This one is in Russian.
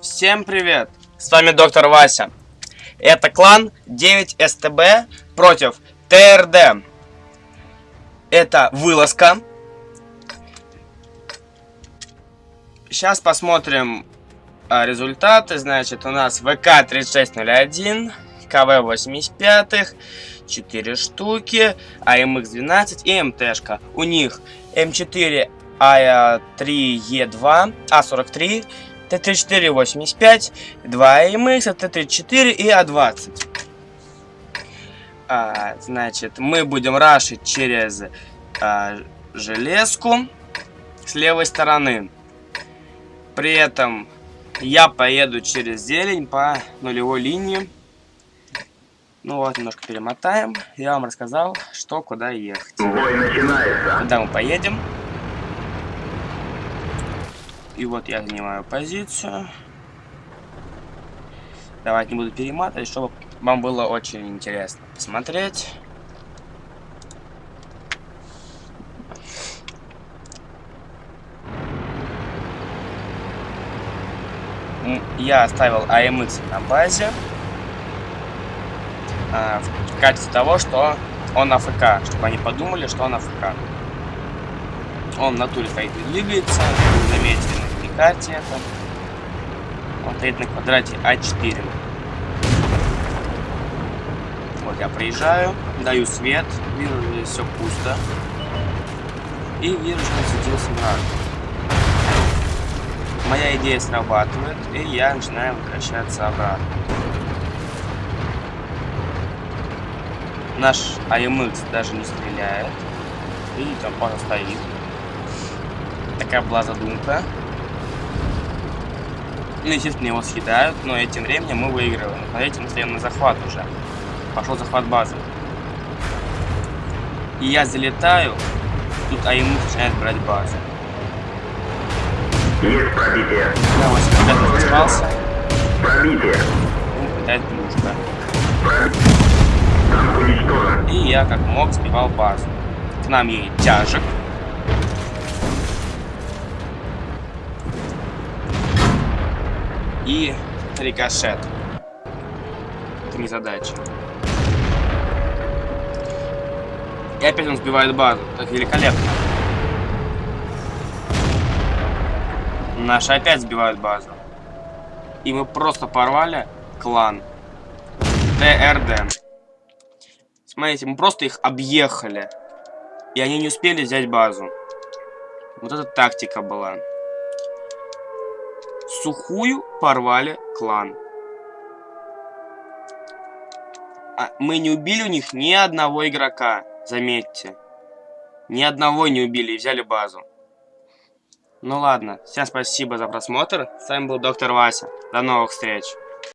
Всем привет! С вами доктор Вася. Это клан 9СТБ против ТРД. Это вылазка. Сейчас посмотрим а, результаты. Значит, у нас ВК-3601, КВ-85, 4 штуки, АМХ-12 и МТшка. У них М4 А3Е2, А43, Т-34-85, 2 АМХ, Т-34 и А-20. А, значит, мы будем рашить через а, железку с левой стороны. При этом я поеду через зелень по нулевой линии. Ну вот, немножко перемотаем. Я вам рассказал, что куда ехать. Бой начинается. Куда мы поедем. И вот я занимаю позицию. Давайте не буду перематывать, чтобы вам было очень интересно посмотреть. Я оставил AMX на базе. А, в качестве того, что он АФК, чтобы они подумали, что он АФК. Он в натуре стоит и двигается, заметили это. Он стоит на квадрате А4. Вот я приезжаю, даю свет, вижу, здесь все пусто. И вижу, что светился враг. Моя идея срабатывает, и я начинаю возвращаться обратно. Наш АМХ даже не стреляет. Видите, он просто стоит. Такая была задумка. Ну, естественно, его съедают, но этим временем мы выигрываем. Смотрите, на захват уже. Пошел захват базы. И я залетаю, тут АМХ начинает брать базу. Есть пробитие. Я вот сейчас распался. Пробитие. Он пытает плюшка. Пробитие. И я как мог сбивал базу. К нам едет тяжек. И рикошет. Это не задача. И опять он сбивает базу. Это великолепно. Наши опять сбивают базу. И мы просто порвали клан. ТРД. Смотрите, мы просто их объехали. И они не успели взять базу. Вот эта тактика была. Сухую порвали клан. А мы не убили у них ни одного игрока, заметьте. Ни одного не убили и взяли базу. Ну ладно, всем спасибо за просмотр. С вами был доктор Вася. До новых встреч.